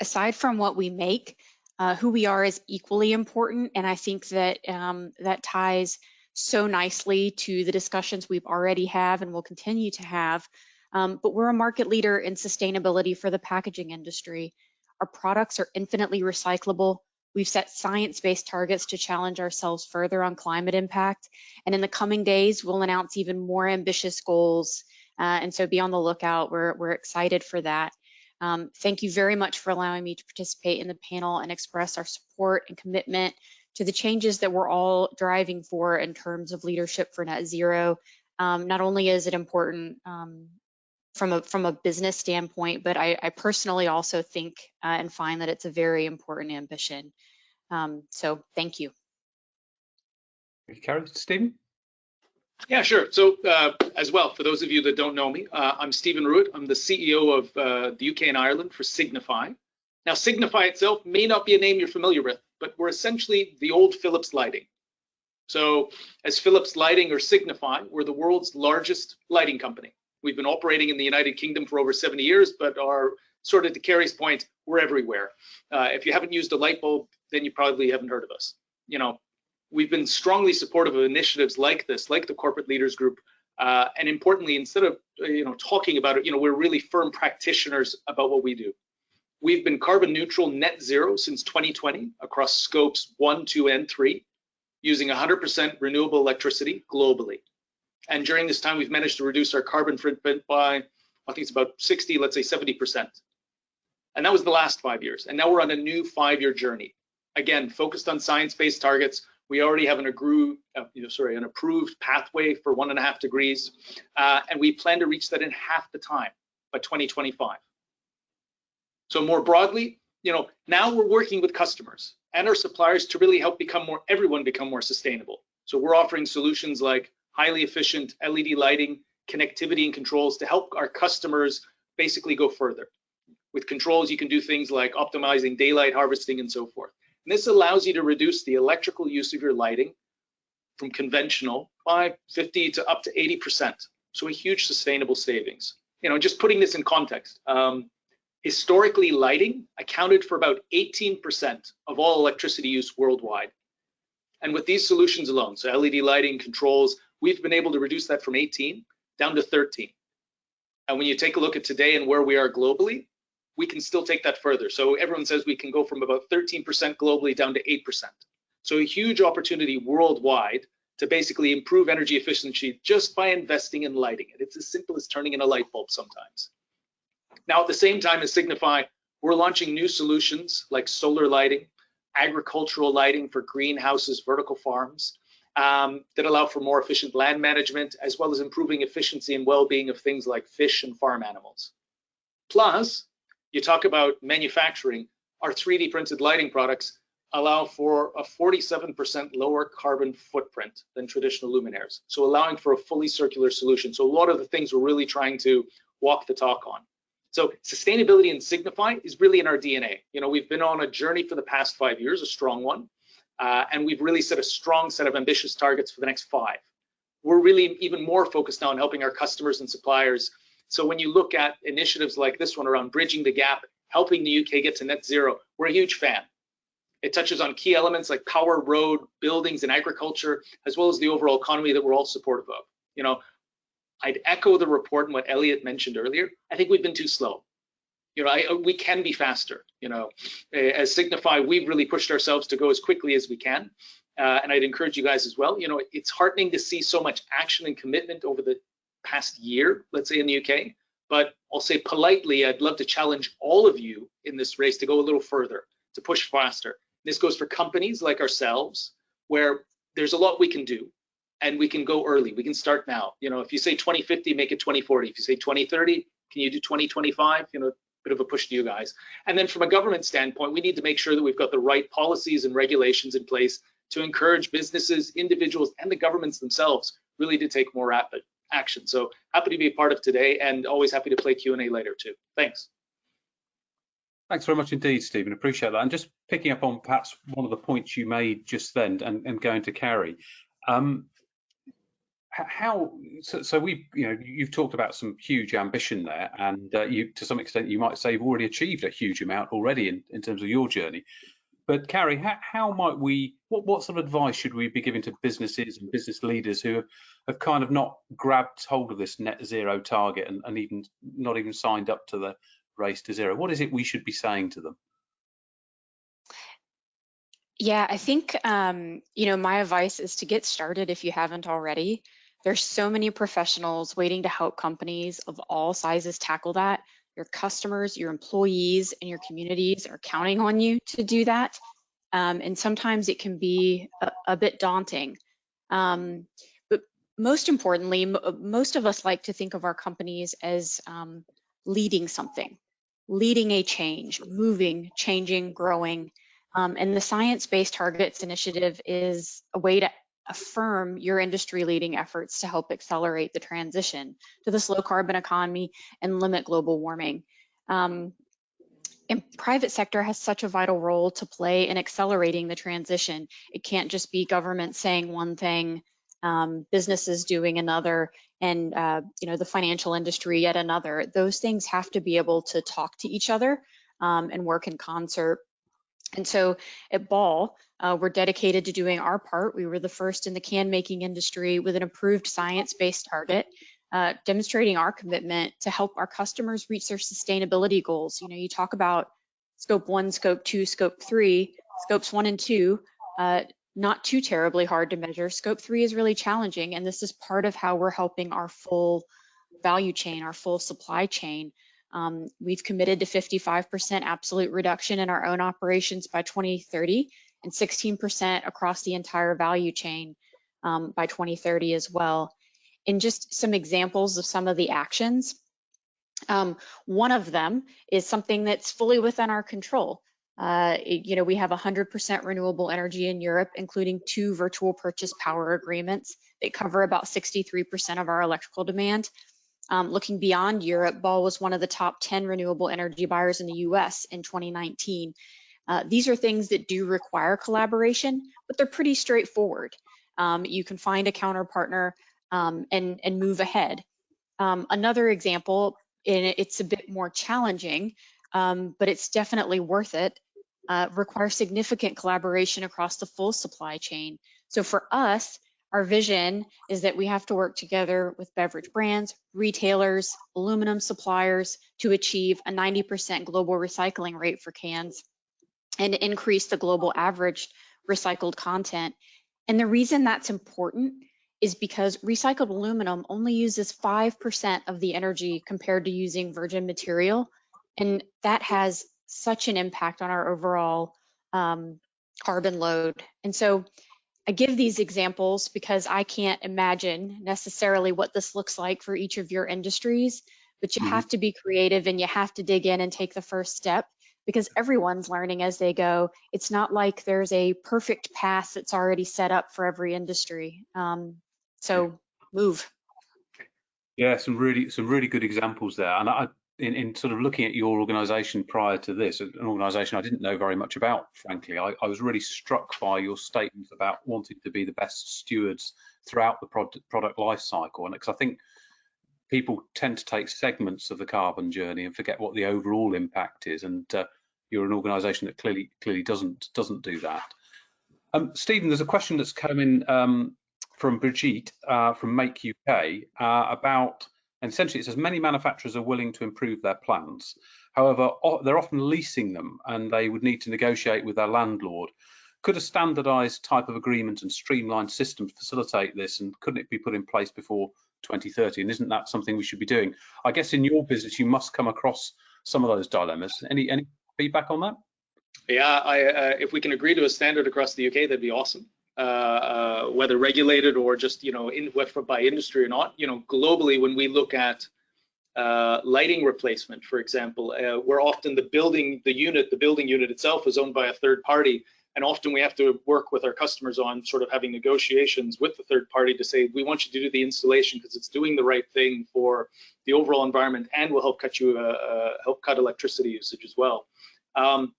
aside from what we make, uh, who we are is equally important. And I think that um, that ties so nicely to the discussions we've already have and will continue to have. Um, but we're a market leader in sustainability for the packaging industry. Our products are infinitely recyclable. We've set science-based targets to challenge ourselves further on climate impact. And in the coming days, we'll announce even more ambitious goals. Uh, and so be on the lookout. We're, we're excited for that. Um, thank you very much for allowing me to participate in the panel and express our support and commitment to the changes that we're all driving for in terms of leadership for net zero. Um, not only is it important um, from a from a business standpoint, but I, I personally also think uh, and find that it's a very important ambition. Um, so thank you. Thank you, Carrie. Stephen? Yeah, sure. So uh, as well, for those of you that don't know me, uh, I'm Stephen Rouatt. I'm the CEO of uh, the UK and Ireland for Signify. Now, Signify itself may not be a name you're familiar with, but we're essentially the old Philips Lighting. So as Philips Lighting or Signify, we're the world's largest lighting company. We've been operating in the United Kingdom for over 70 years, but are sort of to Carrie's point, we're everywhere. Uh, if you haven't used a light bulb, then you probably haven't heard of us. You know, we've been strongly supportive of initiatives like this, like the Corporate Leaders Group. Uh, and importantly, instead of you know talking about it, you know we're really firm practitioners about what we do. We've been carbon neutral net zero since 2020 across scopes one, two, and three, using 100% renewable electricity globally. And during this time, we've managed to reduce our carbon footprint by I think it's about 60, let's say 70%. And that was the last five years. And now we're on a new five-year journey. Again, focused on science-based targets. We already have an agreed, uh, you know, sorry, an approved pathway for one and a half degrees, uh, and we plan to reach that in half the time by 2025. So more broadly, you know, now we're working with customers and our suppliers to really help become more, everyone become more sustainable. So we're offering solutions like highly efficient LED lighting, connectivity and controls to help our customers basically go further. With controls, you can do things like optimizing daylight harvesting and so forth. And this allows you to reduce the electrical use of your lighting from conventional by 50 to up to 80%. So a huge sustainable savings. You know, just putting this in context, um, historically lighting accounted for about 18% of all electricity use worldwide. And with these solutions alone, so LED lighting, controls, we've been able to reduce that from 18 down to 13. And when you take a look at today and where we are globally, we can still take that further. So everyone says we can go from about 13% globally down to 8%. So a huge opportunity worldwide to basically improve energy efficiency just by investing in lighting it. It's as simple as turning in a light bulb sometimes. Now, at the same time as Signify, we're launching new solutions like solar lighting, agricultural lighting for greenhouses, vertical farms, um, that allow for more efficient land management, as well as improving efficiency and well-being of things like fish and farm animals. Plus, you talk about manufacturing, our 3D printed lighting products allow for a 47% lower carbon footprint than traditional luminaires. So allowing for a fully circular solution. So a lot of the things we're really trying to walk the talk on. So sustainability and Signify is really in our DNA. You know, we've been on a journey for the past five years, a strong one, uh, and we've really set a strong set of ambitious targets for the next five. We're really even more focused now on helping our customers and suppliers so when you look at initiatives like this one around bridging the gap, helping the UK get to net zero, we're a huge fan. It touches on key elements like power, road, buildings, and agriculture, as well as the overall economy that we're all supportive of. You know, I'd echo the report and what Eliot mentioned earlier. I think we've been too slow. You know, I, we can be faster. You know, as Signify, we've really pushed ourselves to go as quickly as we can. Uh, and I'd encourage you guys as well. You know, it's heartening to see so much action and commitment over the past year, let's say in the UK. But I'll say politely, I'd love to challenge all of you in this race to go a little further, to push faster. This goes for companies like ourselves, where there's a lot we can do and we can go early. We can start now. You know, if you say 2050, make it 2040. If you say 2030, can you do 2025? You know, bit of a push to you guys. And then from a government standpoint, we need to make sure that we've got the right policies and regulations in place to encourage businesses, individuals, and the governments themselves really to take more rapid action. So happy to be a part of today and always happy to play Q&A later too. Thanks. Thanks very much indeed, Stephen. Appreciate that. And just picking up on perhaps one of the points you made just then and, and going to Carrie. Um, how so, so, we you know you've talked about some huge ambition there and uh, you to some extent you might say you've already achieved a huge amount already in, in terms of your journey but Carrie, how, how, might we, what, what sort of advice should we be giving to businesses and business leaders who have, have kind of not grabbed hold of this net zero target and, and even not even signed up to the race to zero? What is it we should be saying to them? Yeah, I think, um, you know, my advice is to get started if you haven't already. There's so many professionals waiting to help companies of all sizes tackle that your customers, your employees, and your communities are counting on you to do that. Um, and sometimes it can be a, a bit daunting. Um, but most importantly, most of us like to think of our companies as um, leading something, leading a change, moving, changing, growing. Um, and the Science Based Targets Initiative is a way to affirm your industry leading efforts to help accelerate the transition to this low carbon economy and limit global warming. Um, private sector has such a vital role to play in accelerating the transition. It can't just be government saying one thing, um, businesses doing another, and uh, you know the financial industry yet another. Those things have to be able to talk to each other um, and work in concert and so at Ball, uh, we're dedicated to doing our part. We were the first in the can making industry with an approved science-based target, uh, demonstrating our commitment to help our customers reach their sustainability goals. You know, you talk about scope one, scope two, scope three, scopes one and two, uh, not too terribly hard to measure. Scope three is really challenging, and this is part of how we're helping our full value chain, our full supply chain. Um, we've committed to 55% absolute reduction in our own operations by 2030 and 16% across the entire value chain um, by 2030 as well. And just some examples of some of the actions. Um, one of them is something that's fully within our control. Uh, you know, we have 100% renewable energy in Europe, including two virtual purchase power agreements that cover about 63% of our electrical demand. Um, looking beyond Europe, Ball was one of the top 10 renewable energy buyers in the US in 2019. Uh, these are things that do require collaboration, but they're pretty straightforward. Um, you can find a counterpartner um, and, and move ahead. Um, another example, and it's a bit more challenging, um, but it's definitely worth it, uh, requires significant collaboration across the full supply chain. So for us, our vision is that we have to work together with beverage brands, retailers, aluminum suppliers to achieve a 90% global recycling rate for cans and increase the global average recycled content. And the reason that's important is because recycled aluminum only uses 5% of the energy compared to using virgin material. And that has such an impact on our overall um, carbon load. And so I give these examples because I can't imagine necessarily what this looks like for each of your industries, but you mm -hmm. have to be creative and you have to dig in and take the first step because everyone's learning as they go. It's not like there's a perfect path that's already set up for every industry. Um, so move. Yeah, some really some really good examples there. And I, in, in sort of looking at your organization prior to this, an organization I didn't know very much about, frankly, I, I was really struck by your statement about wanting to be the best stewards throughout the product, product life cycle. And because I think people tend to take segments of the carbon journey and forget what the overall impact is. And uh, you're an organization that clearly clearly doesn't doesn't do that. Um, Stephen, there's a question that's come in um, from Brigitte uh, from Make UK uh, about and essentially, it says many manufacturers are willing to improve their plants. However, they're often leasing them and they would need to negotiate with their landlord. Could a standardized type of agreement and streamlined system facilitate this? And couldn't it be put in place before 2030? And isn't that something we should be doing? I guess in your business, you must come across some of those dilemmas. Any, any feedback on that? Yeah, I, uh, if we can agree to a standard across the UK, that'd be awesome. Uh, uh, whether regulated or just you know in, by industry or not. You know, globally, when we look at uh, lighting replacement, for example, uh, where often the building, the unit, the building unit itself is owned by a third party, and often we have to work with our customers on sort of having negotiations with the third party to say we want you to do the installation because it's doing the right thing for the overall environment and will help cut you uh, uh, help cut electricity usage as well. Um,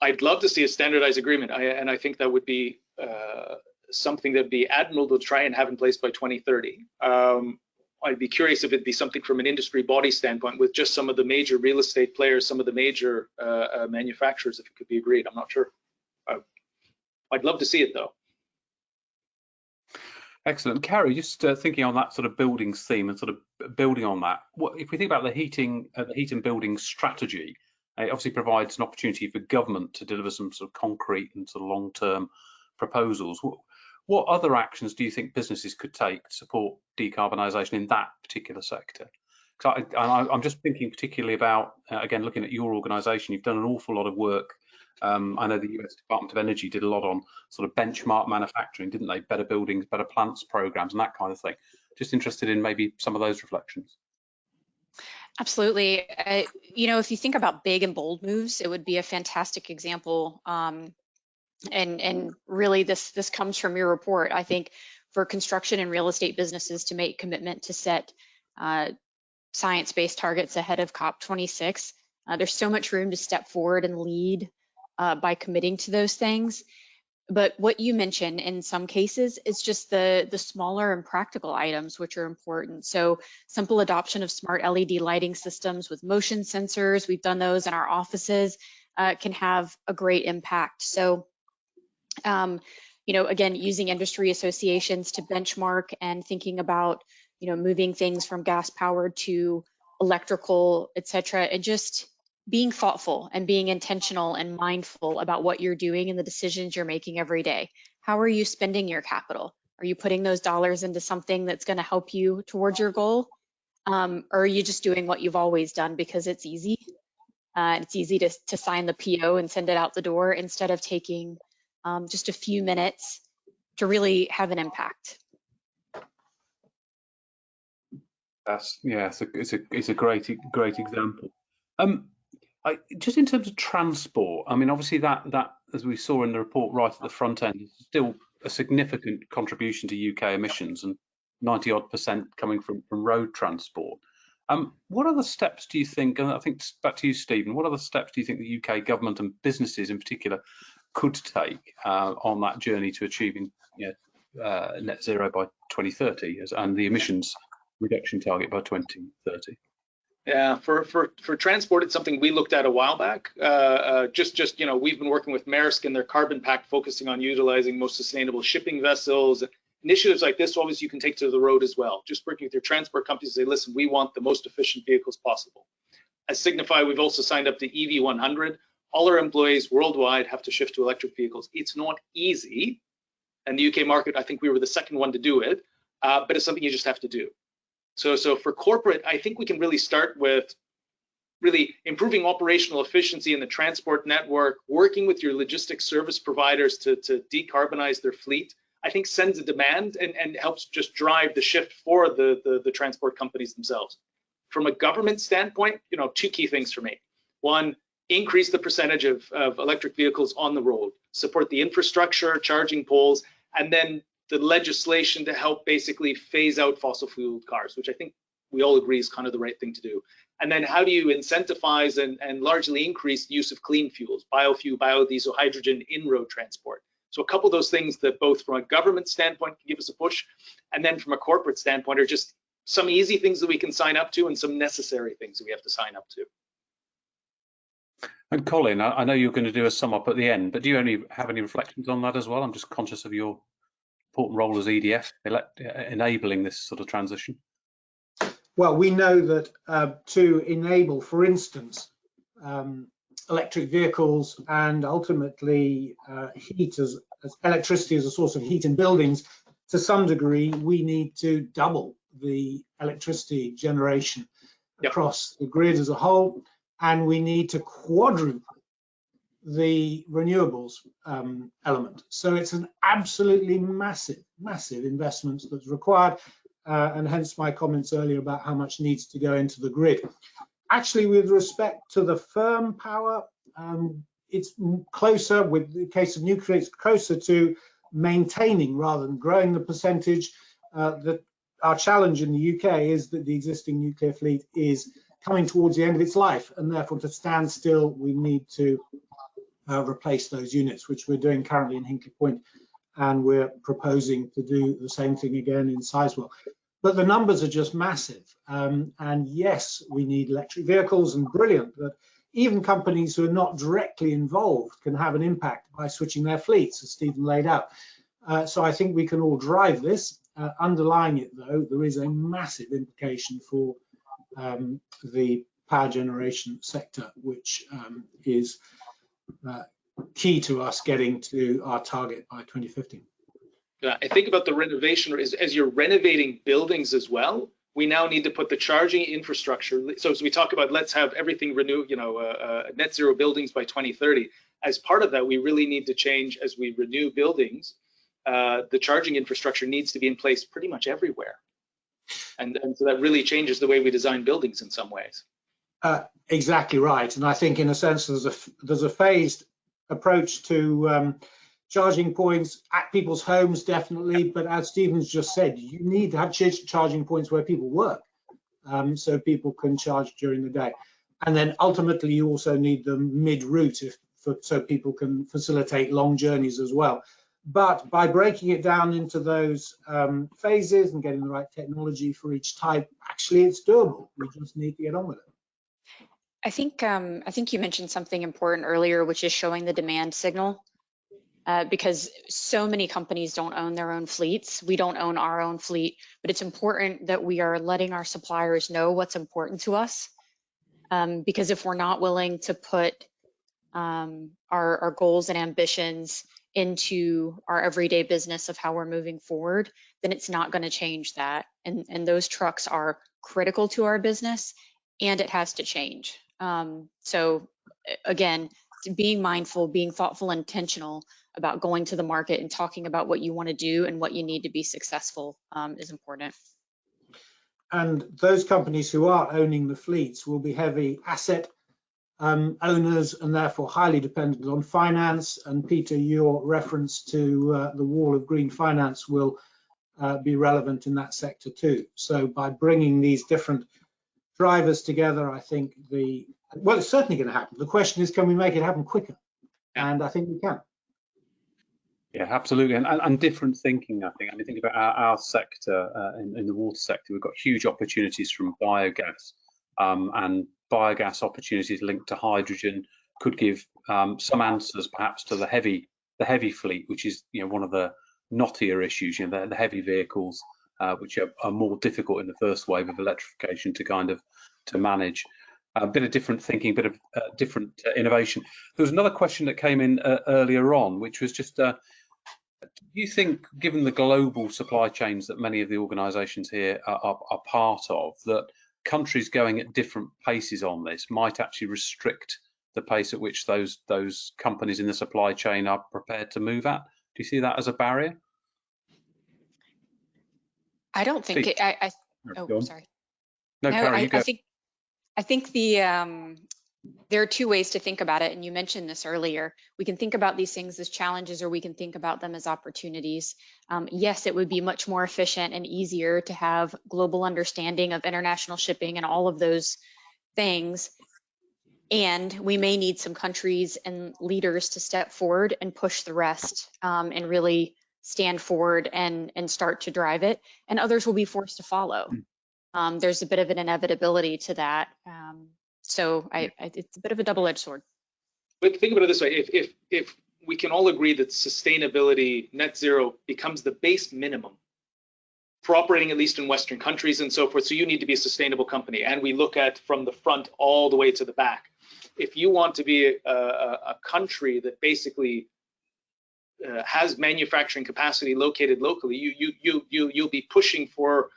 I'd love to see a standardized agreement, I, and I think that would be uh, something that'd be admirable to try and have in place by 2030. Um, I'd be curious if it'd be something from an industry body standpoint with just some of the major real estate players, some of the major uh, uh, manufacturers, if it could be agreed. I'm not sure. I'd love to see it though. Excellent. Carrie, just uh, thinking on that sort of buildings theme and sort of building on that, what, if we think about the heating, uh, the heat and building strategy, it obviously provides an opportunity for government to deliver some sort of concrete and sort of long-term proposals. What, other actions do you think businesses could take to support decarbonisation in that particular sector? Because I, am just thinking particularly about, uh, again, looking at your organisation, you've done an awful lot of work. Um, I know the US Department of Energy did a lot on sort of benchmark manufacturing, didn't they? Better buildings, better plants programs and that kind of thing. Just interested in maybe some of those reflections. Absolutely. Uh, you know, if you think about big and bold moves, it would be a fantastic example um, and and really this this comes from your report i think for construction and real estate businesses to make commitment to set uh, science-based targets ahead of cop 26 uh, there's so much room to step forward and lead uh, by committing to those things. But what you mentioned in some cases is just the the smaller and practical items which are important. So simple adoption of smart led lighting systems with motion sensors we've done those in our offices uh, can have a great impact. So um, you know, again, using industry associations to benchmark and thinking about, you know, moving things from gas powered to electrical, et cetera, and just being thoughtful and being intentional and mindful about what you're doing and the decisions you're making every day. How are you spending your capital? Are you putting those dollars into something that's going to help you towards your goal? Um, or are you just doing what you've always done because it's easy? Uh, it's easy to, to sign the PO and send it out the door instead of taking um, just a few minutes to really have an impact. That's yeah, it's a it's a it's a great great example. Um, I, just in terms of transport, I mean, obviously that that as we saw in the report right at the front end, is still a significant contribution to UK emissions and 90 odd percent coming from from road transport. Um, what other steps do you think, and I think back to you, Stephen, what other steps do you think the UK government and businesses in particular could take uh, on that journey to achieving you know, uh, net zero by 2030 as, and the emissions reduction target by 2030? Yeah, for for for transport, it's something we looked at a while back. Uh, uh, just just you know, we've been working with Maersk and their carbon pact, focusing on utilizing most sustainable shipping vessels. Initiatives like this, obviously, you can take to the road as well. Just working with your transport companies, say, listen, we want the most efficient vehicles possible. As Signify, we've also signed up to EV 100. All our employees worldwide have to shift to electric vehicles. It's not easy, and the UK market, I think we were the second one to do it, uh, but it's something you just have to do. So, so for corporate, I think we can really start with really improving operational efficiency in the transport network, working with your logistics service providers to, to decarbonize their fleet. I think sends a demand and, and helps just drive the shift for the, the, the transport companies themselves. From a government standpoint, you know, two key things for me. One, increase the percentage of, of electric vehicles on the road, support the infrastructure, charging poles, and then the legislation to help basically phase out fossil fuel cars, which I think we all agree is kind of the right thing to do. And then how do you incentivize and, and largely increase use of clean fuels, biofuel, biodiesel, hydrogen in road transport? So a couple of those things that both from a government standpoint can give us a push, and then from a corporate standpoint are just some easy things that we can sign up to and some necessary things that we have to sign up to. And Colin, I, know you're going to do a sum up at the end, but do you only have any reflections on that as well? I'm just conscious of your important role as EDF enabling this sort of transition? Well, we know that uh, to enable, for instance, um, electric vehicles and ultimately uh, heat as, as, electricity as a source of heat in buildings, to some degree, we need to double the electricity generation yep. across the grid as a whole, and we need to quadruple the renewables um, element. So it's an absolutely massive, massive investment that's required, uh, and hence my comments earlier about how much needs to go into the grid. Actually, with respect to the firm power, um, it's closer, with the case of nuclear, it's closer to maintaining rather than growing the percentage. Uh, that our challenge in the UK is that the existing nuclear fleet is coming towards the end of its life, and therefore to stand still, we need to uh, replace those units, which we're doing currently in Hinkley Point, and we're proposing to do the same thing again in Sizewell. But the numbers are just massive. Um, and yes, we need electric vehicles and brilliant, but even companies who are not directly involved can have an impact by switching their fleets, as Stephen laid out. Uh, so I think we can all drive this. Uh, underlying it, though, there is a massive implication for um, the power generation sector, which um, is uh, key to us getting to our target by 2050. Yeah, I think about the renovation as, as you're renovating buildings as well. We now need to put the charging infrastructure. So as we talk about, let's have everything renew, you know, uh, uh, net zero buildings by 2030. As part of that, we really need to change as we renew buildings. Uh, the charging infrastructure needs to be in place pretty much everywhere, and, and so that really changes the way we design buildings in some ways. Uh, exactly right, and I think in a sense there's a there's a phased approach to um, charging points at people's homes, definitely. But as Stephen's just said, you need to have charging points where people work, um, so people can charge during the day. And then ultimately, you also need them mid-route, so people can facilitate long journeys as well. But by breaking it down into those um, phases and getting the right technology for each type, actually it's doable. We just need to get on with it. I think um, I think you mentioned something important earlier, which is showing the demand signal. Uh, because so many companies don't own their own fleets. We don't own our own fleet, but it's important that we are letting our suppliers know what's important to us. Um, because if we're not willing to put um, our, our, goals and ambitions into our everyday business of how we're moving forward, then it's not going to change that. And, and those trucks are critical to our business and it has to change. Um, so again, being mindful, being thoughtful, intentional about going to the market and talking about what you want to do and what you need to be successful um, is important. And those companies who are owning the fleets will be heavy asset um, owners and therefore highly dependent on finance. And Peter, your reference to uh, the wall of green finance will uh, be relevant in that sector too. So by bringing these different drivers together, I think the, well, it's certainly going to happen. The question is, can we make it happen quicker? And I think we can. Yeah, absolutely, and, and, and, different thinking. I think. I mean, think about our, our sector uh, in, in, the water sector. We've got huge opportunities from biogas, um, and biogas opportunities linked to hydrogen could give um, some answers, perhaps, to the heavy the heavy fleet, which is you know one of the knottier issues. You know, the, the heavy vehicles, uh, which are, are, more difficult in the first wave of electrification to kind of to manage. A bit of different thinking, a bit of uh, different uh, innovation. There was another question that came in uh, earlier on, which was just uh, do you think, given the global supply chains that many of the organisations here are, are, are, part of, that countries going at different paces on this might actually restrict the pace at which those those companies in the supply chain are prepared to move at? Do you see that as a barrier? I don't think it. I, I oh, sorry. No, no I, I, think I think the um, there are two ways to think about it, and you mentioned this earlier. We can think about these things as challenges, or we can think about them as opportunities. Um, yes, it would be much more efficient and easier to have global understanding of international shipping and all of those things. And we may need some countries and leaders to step forward and push the rest um, and really stand forward and, and start to drive it. And others will be forced to follow. Hmm. Um, there's a bit of an inevitability to that. Um, so I, I, it's a bit of a double-edged sword. But think about it this way: if if if we can all agree that sustainability, net zero, becomes the base minimum for operating at least in Western countries and so forth. So you need to be a sustainable company, and we look at from the front all the way to the back. If you want to be a, a, a country that basically uh, has manufacturing capacity located locally, you you you you you'll be pushing for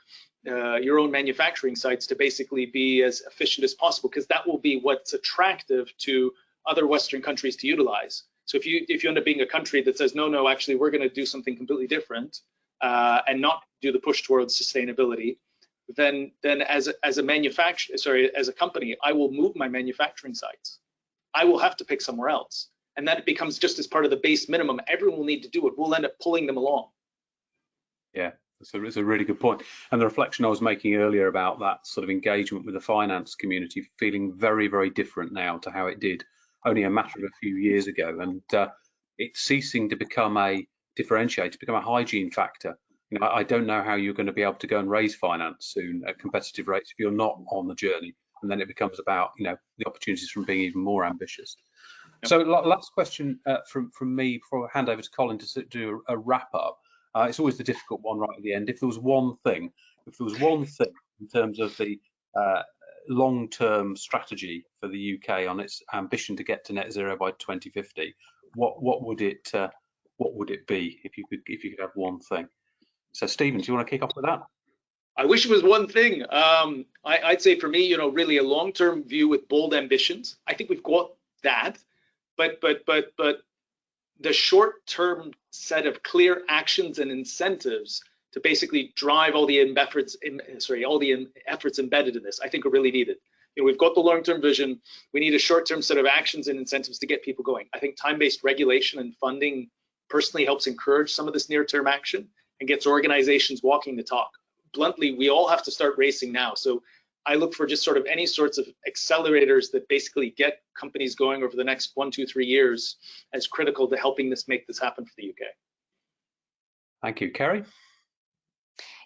uh, your own manufacturing sites to basically be as efficient as possible because that will be what's attractive to other Western countries to utilize. So if you if you end up being a country that says no, no, actually we're going to do something completely different uh, and not do the push towards sustainability, then then as a, as a manufacturer, sorry, as a company, I will move my manufacturing sites. I will have to pick somewhere else, and that becomes just as part of the base minimum. Everyone will need to do it. We'll end up pulling them along. Yeah, so it's a really good point. And the reflection I was making earlier about that sort of engagement with the finance community feeling very, very different now to how it did only a matter of a few years ago. And uh, it's ceasing to become a differentiator, to become a hygiene factor. You know, I don't know how you're going to be able to go and raise finance soon at competitive rates if you're not on the journey. And then it becomes about, you know, the opportunities from being even more ambitious. Yep. So last question uh, from, from me before I hand over to Colin to do a wrap up. Uh, it's always the difficult one right at the end. If there was one thing, if there was one thing in terms of the uh, long-term strategy for the UK on its ambition to get to net zero by 2050, what what would it uh, what would it be if you could if you could have one thing? So Stephen, do you want to kick off with that? I wish it was one thing. Um, I, would say for me, you know, really a long-term view with bold ambitions. I think we've got that, but but but but the short-term set of clear actions and incentives to basically drive all the efforts, sorry, all the efforts embedded in this, I think are really needed. You know, we've got the long-term vision. We need a short-term set of actions and incentives to get people going. I think time-based regulation and funding personally helps encourage some of this near-term action and gets organizations walking the talk. Bluntly, we all have to start racing now. So I look for just sort of any sorts of accelerators that basically get companies going over the next one, two, three years as critical to helping this make this happen for the UK. Thank you. Kerry?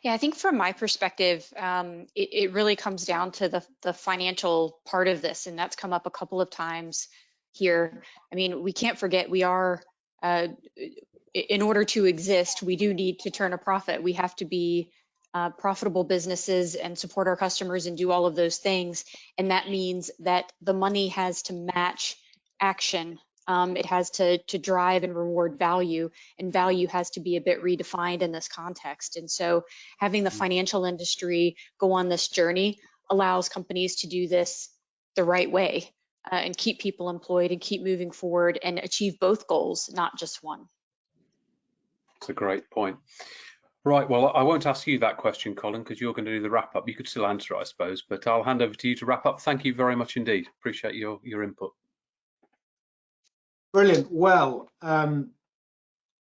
Yeah, I think from my perspective, um, it, it, really comes down to the, the financial part of this, and that's come up a couple of times here. I mean, we can't forget we are, uh, in order to exist, we do need to turn a profit. We have to be uh, profitable businesses and support our customers and do all of those things. And that means that the money has to match action Um, it has to, to drive and reward value, and value has to be a bit redefined in this context. And so having the financial industry go on this journey allows companies to do this the right way uh, and keep people employed and keep moving forward and achieve both goals, not just one. It's a great point. Right, well, I won't ask you that question, Colin, because you're going to do the wrap up. You could still answer, it, I suppose, but I'll hand over to you to wrap up. Thank you very much indeed. Appreciate your, your input. Brilliant. Well, um,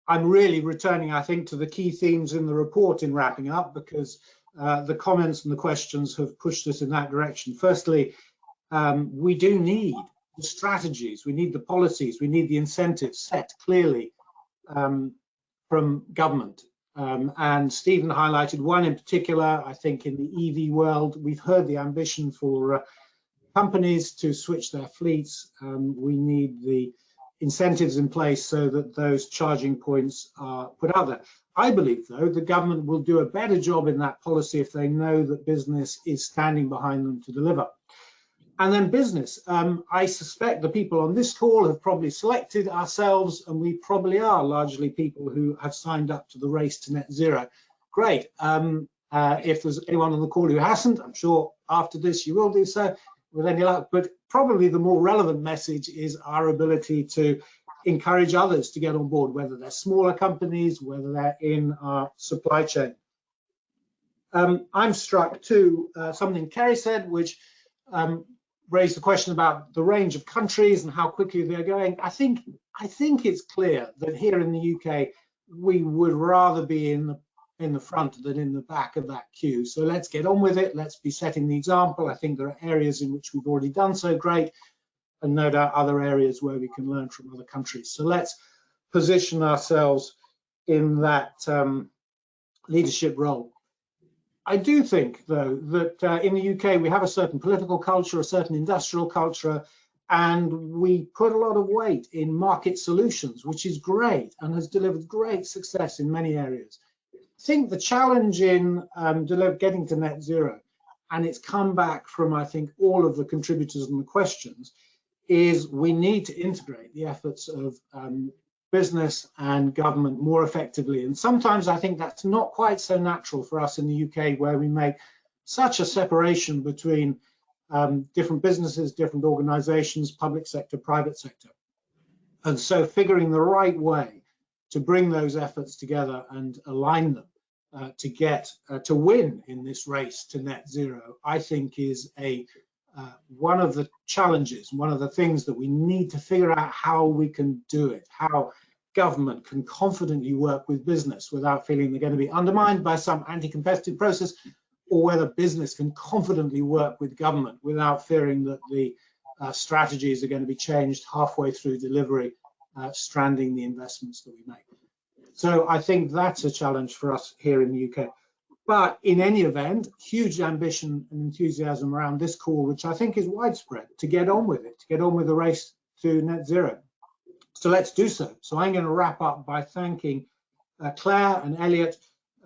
I'm really returning, I think, to the key themes in the report in wrapping up because uh, the comments and the questions have pushed us in that direction. Firstly, um, we do need the strategies, we need the policies, we need the incentives set clearly um, from government. Um, and Stephen highlighted one in particular, I think in the EV world, we've heard the ambition for uh, companies to switch their fleets. Um, we need the incentives in place so that those charging points are put out there. I believe, though, the government will do a better job in that policy if they know that business is standing behind them to deliver. And then business. Um, I suspect the people on this call have probably selected ourselves, and we probably are largely people who have signed up to the race to net zero. Great. Um, uh, if there's anyone on the call who hasn't, I'm sure after this you will do so with any luck. But probably the more relevant message is our ability to encourage others to get on board, whether they're smaller companies, whether they're in our supply chain. Um, I'm struck too, uh, something Kerry said, which um, raised the question about the range of countries and how quickly they're going. I think I think it's clear that here in the UK, we would rather be in the in the front than in the back of that queue. So let's get on with it. Let's be setting the example. I think there are areas in which we've already done so great, and no doubt other areas where we can learn from other countries. So let's position ourselves in that um, leadership role. I do think, though, that uh, in the UK we have a certain political culture, a certain industrial culture, and we put a lot of weight in market solutions, which is great and has delivered great success in many areas. I think the challenge in um, getting to net zero, and it's come back from, I think, all of the contributors and the questions, is we need to integrate the efforts of um, business and government more effectively. And sometimes I think that's not quite so natural for us in the UK, where we make such a separation between um, different businesses, different organizations, public sector, private sector. And so figuring the right way to bring those efforts together and align them uh, to get uh, to win in this race to net zero, I think is a uh, one of the challenges, one of the things that we need to figure out how we can do it, how government can confidently work with business without feeling they're going to be undermined by some anti-competitive process, or whether business can confidently work with government without fearing that the uh, strategies are going to be changed halfway through delivery, uh, stranding the investments that we make. So I think that's a challenge for us here in the UK. But in any event, huge ambition and enthusiasm around this call, which I think is widespread, to get on with it, to get on with the race to net zero. So let's do so. So I'm going to wrap up by thanking uh, Claire and Eliot,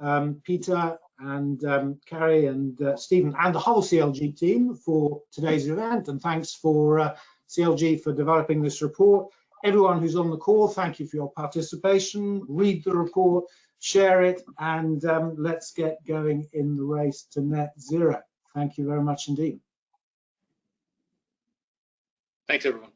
um, Peter and um, Carrie and uh, Stephen and the whole CLG team for today's event. And thanks for uh, CLG for developing this report. Everyone who's on the call, thank you for your participation. Read the report, share it, and um, let's get going in the race to net zero. Thank you very much indeed. Thanks, everyone.